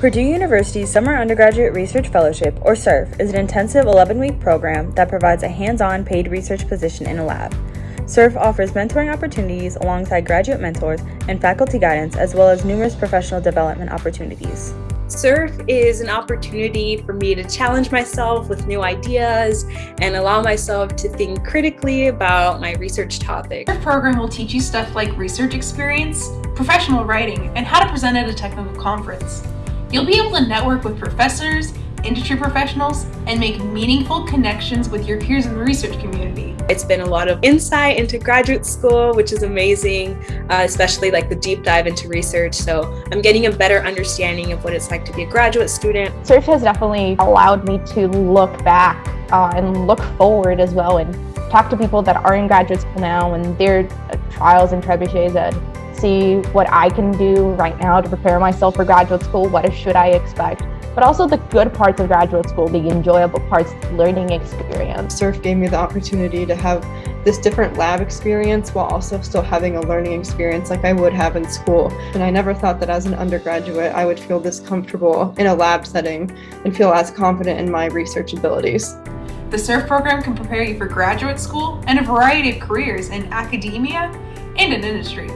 Purdue University's Summer Undergraduate Research Fellowship, or SURF, is an intensive 11 week program that provides a hands on paid research position in a lab. SURF offers mentoring opportunities alongside graduate mentors and faculty guidance, as well as numerous professional development opportunities. SURF is an opportunity for me to challenge myself with new ideas and allow myself to think critically about my research topic. SURF program will teach you stuff like research experience, professional writing, and how to present at a technical conference. You'll be able to network with professors, industry professionals, and make meaningful connections with your peers in the research community. It's been a lot of insight into graduate school, which is amazing, uh, especially like the deep dive into research. So I'm getting a better understanding of what it's like to be a graduate student. SURF has definitely allowed me to look back uh, and look forward as well and talk to people that are in graduate school now and their uh, trials and trebuchets and see what I can do right now to prepare myself for graduate school. What should I expect? but also the good parts of graduate school, the enjoyable parts, learning experience. SURF gave me the opportunity to have this different lab experience while also still having a learning experience like I would have in school. And I never thought that as an undergraduate I would feel this comfortable in a lab setting and feel as confident in my research abilities. The SURF program can prepare you for graduate school and a variety of careers in academia and in industry.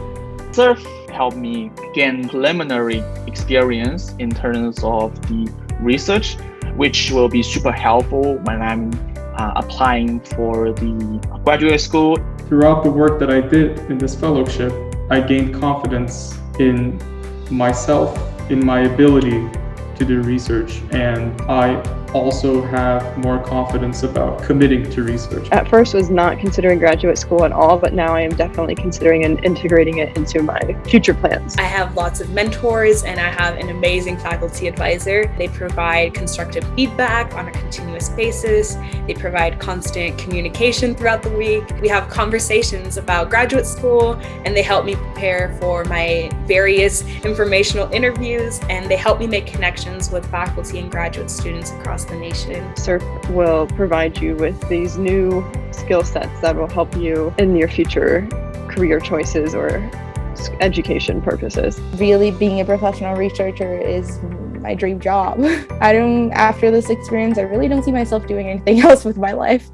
SURF helped me gain preliminary experience in terms of the research, which will be super helpful when I'm uh, applying for the graduate school. Throughout the work that I did in this fellowship, I gained confidence in myself, in my ability to do research, and I also have more confidence about committing to research. At first was not considering graduate school at all, but now I am definitely considering and integrating it into my future plans. I have lots of mentors and I have an amazing faculty advisor. They provide constructive feedback on a continuous basis. They provide constant communication throughout the week. We have conversations about graduate school and they help me prepare for my various informational interviews and they help me make connections with faculty and graduate students the nation. SURF will provide you with these new skill sets that will help you in your future career choices or education purposes. Really being a professional researcher is my dream job. I don't, after this experience, I really don't see myself doing anything else with my life.